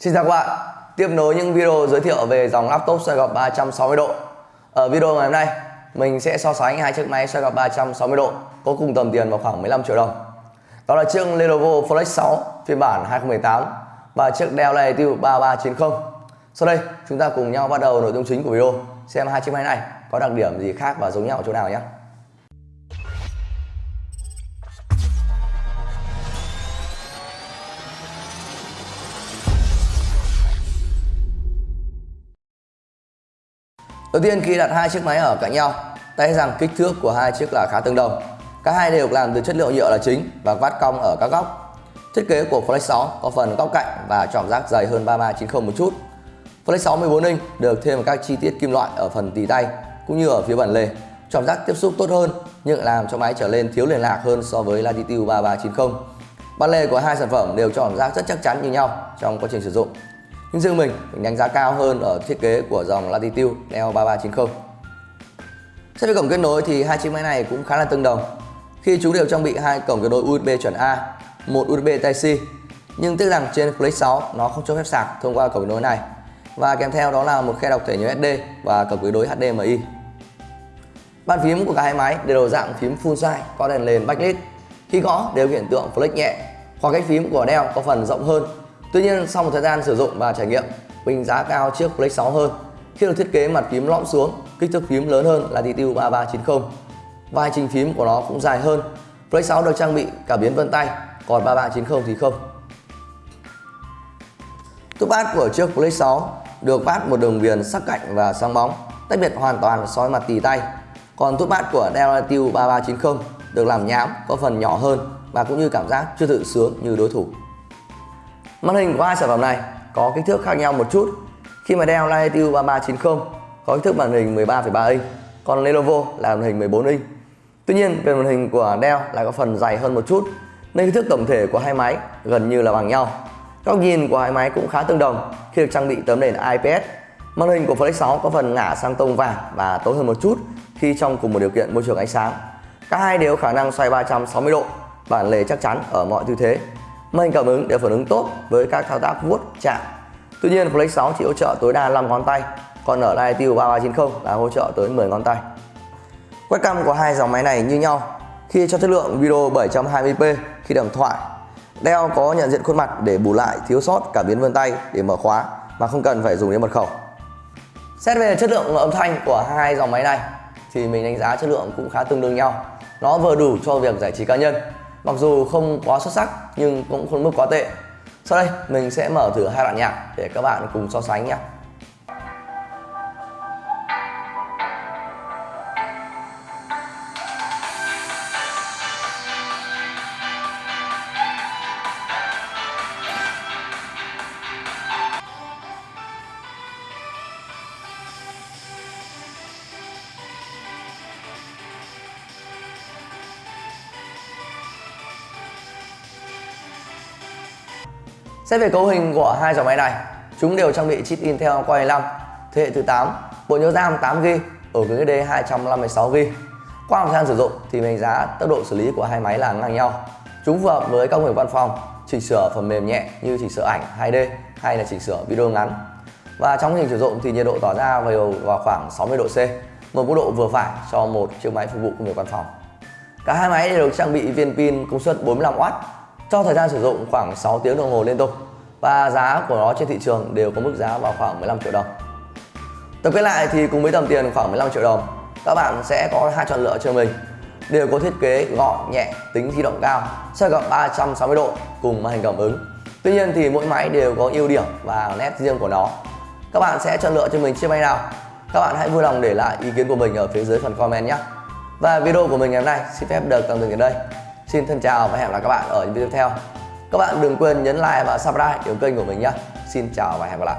Xin chào các bạn, tiếp nối những video giới thiệu về dòng laptop xoay gập 360 độ. Ở video ngày hôm nay, mình sẽ so sánh hai chiếc máy xoay gập 360 độ có cùng tầm tiền vào khoảng 15 triệu đồng. Đó là chiếc Lenovo Flex 6 phiên bản 2018 và chiếc Dell Latitude 3390 Sau đây, chúng ta cùng nhau bắt đầu nội dung chính của video xem hai chiếc máy này có đặc điểm gì khác và giống nhau ở chỗ nào nhé. Đầu tiên khi đặt hai chiếc máy ở cạnh nhau, ta thấy rằng kích thước của hai chiếc là khá tương đồng. Cả hai đều làm từ chất liệu nhựa là chính và vát cong ở các góc. Thiết kế của Flex 6 có phần góc cạnh và trỏm rác dày hơn 3390 một chút. Flex 6 14 inch được thêm các chi tiết kim loại ở phần tì tay cũng như ở phía bản lề. Trỏm rác tiếp xúc tốt hơn nhưng làm cho máy trở lên thiếu liền lạc hơn so với Latitude 3390. Bản lề của hai sản phẩm đều trỏm rác rất chắc chắn như nhau trong quá trình sử dụng nhưng riêng mình, mình đánh giá cao hơn ở thiết kế của dòng Latitude Neo 3390 Xét về cổng kết nối thì hai chiếc máy này cũng khá là tương đồng. Khi chúng đều trang bị hai cổng kết nối USB chuẩn A, một USB Type-C nhưng tiếc rằng trên Flex 6 nó không cho phép sạc thông qua cổng kết nối này. Và kèm theo đó là một khe đọc thẻ nhớ SD và cổng kết nối HDMI Bàn phím của cả hai máy đều dạng phím full size có đèn nền backlit khi gõ đều hiện tượng flex nhẹ khoảng cách phím của Dell có phần rộng hơn. Tuy nhiên sau một thời gian sử dụng và trải nghiệm, mình giá cao chiếc Flex 6 hơn khi được thiết kế mặt phím lõm xuống, kích thước phím lớn hơn là DTU 3390 và hành trình phím của nó cũng dài hơn. Flex 6 được trang bị cả biến vân tay, còn 3390 thì không. Túp bát của chiếc Flex 6 được vát một đường viền sắc cạnh và sáng bóng, tách biệt hoàn toàn soi mặt tì tay. Còn túp bát của Dell Latitude 3390 được làm nhám, có phần nhỏ hơn và cũng như cảm giác chưa tự sướng như đối thủ. Màn hình của hai sản phẩm này có kích thước khác nhau một chút. Khi mà Dell Latitude 3390 có kích thước màn hình 13,3 inch, còn Lenovo là màn hình 14 inch. Tuy nhiên, về màn hình của Dell lại có phần dày hơn một chút, nên kích thước tổng thể của hai máy gần như là bằng nhau. Góc nhìn của hai máy cũng khá tương đồng khi được trang bị tấm nền IPS. Màn hình của Flex 6 có phần ngả sang tông vàng và tối hơn một chút khi trong cùng một điều kiện môi trường ánh sáng. Cả hai đều khả năng xoay 360 độ, bản lề chắc chắn ở mọi tư thế Màn hình cảm ứng để phản ứng tốt với các thao tác vuốt chạm. Tuy nhiên Flex 6 chỉ hỗ trợ tối đa 5 ngón tay, còn ở Latitude 3390 là hỗ trợ tới 10 ngón tay. Webcam của hai dòng máy này như nhau. Khi cho chất lượng video 720p khi đàm thoại, Dell có nhận diện khuôn mặt để bù lại thiếu sót cảm biến vân tay để mở khóa mà không cần phải dùng đến mật khẩu. Xét về chất lượng âm thanh của hai dòng máy này thì mình đánh giá chất lượng cũng khá tương đương nhau. Nó vừa đủ cho việc giải trí cá nhân mặc dù không quá xuất sắc, nhưng cũng không mức quá tệ. Sau đây, mình sẽ mở thử hai đoạn nhạc để các bạn cùng so sánh nhé. Xét về cấu hình của hai dòng máy này, chúng đều trang bị chip Intel Core i5 thế hệ thứ 8, bộ nhớ RAM 8GB, ở cứng SD 256GB. Qua thời gian sử dụng thì mình giá tốc độ xử lý của hai máy là ngang nhau. Chúng phù hợp với công việc văn phòng, chỉnh sửa phần mềm nhẹ như chỉnh sửa ảnh 2D hay là chỉnh sửa video ngắn. Và trong quá trình sử dụng thì nhiệt độ tỏa ra vào, vào khoảng 60 độ C, một mức độ vừa phải cho một chiếc máy phục vụ công việc văn phòng. Cả hai máy đều được trang bị viên pin công suất 45W cho thời gian sử dụng khoảng 6 tiếng đồng hồ liên tục và giá của nó trên thị trường đều có mức giá vào khoảng 15 triệu đồng. Tổng kết lại thì cùng với tầm tiền khoảng 15 triệu đồng, các bạn sẽ có hai chọn lựa cho mình. Đều có thiết kế gọn, nhẹ, tính di động cao, xoay gập 360 độ cùng màn hình cảm ứng. Tuy nhiên thì mỗi máy đều có ưu điểm và nét riêng của nó. Các bạn sẽ chọn lựa cho mình chiếc máy nào? Các bạn hãy vui lòng để lại ý kiến của mình ở phía dưới phần comment nhé. Và video của mình ngày hôm nay xin phép được tạm dừng đến đây. Xin thân chào và hẹn gặp lại các bạn ở những video tiếp theo. Các bạn đừng quên nhấn like và subscribe kênh của mình nhé. Xin chào và hẹn gặp lại.